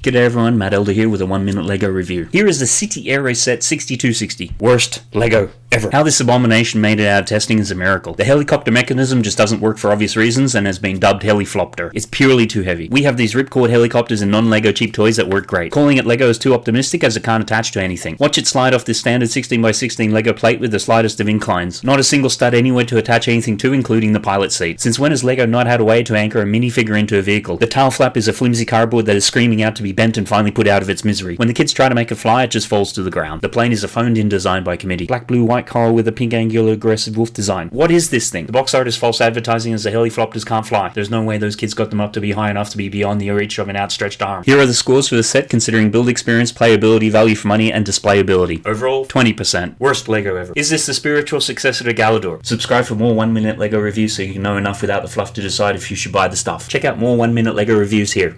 G'day everyone, Matt Elder here with a 1 minute LEGO review. Here is the City Aero Set 6260. Worst LEGO ever. How this abomination made it out of testing is a miracle. The helicopter mechanism just doesn't work for obvious reasons and has been dubbed Heliflopter. It's purely too heavy. We have these ripcord helicopters and non-LEGO cheap toys that work great. Calling it LEGO is too optimistic as it can't attach to anything. Watch it slide off this standard 16x16 LEGO plate with the slightest of inclines. Not a single stud anywhere to attach anything to including the pilot seat. Since when has LEGO not had a way to anchor a minifigure into a vehicle? The tail flap is a flimsy cardboard that is screaming out to be be bent and finally put out of its misery. When the kids try to make it fly, it just falls to the ground. The plane is a phoned-in design by committee. Black, blue, white collar with a pink angular aggressive wolf design. What is this thing? The box art is false advertising as the heliflopters can't fly. There's no way those kids got them up to be high enough to be beyond the reach of an outstretched arm. Here are the scores for the set considering build experience, playability, value for money, and displayability. Overall, 20%. Worst LEGO ever. Is this the spiritual successor to Galidor? Subscribe for more 1 minute LEGO reviews so you can know enough without the fluff to decide if you should buy the stuff. Check out more 1 minute LEGO reviews here.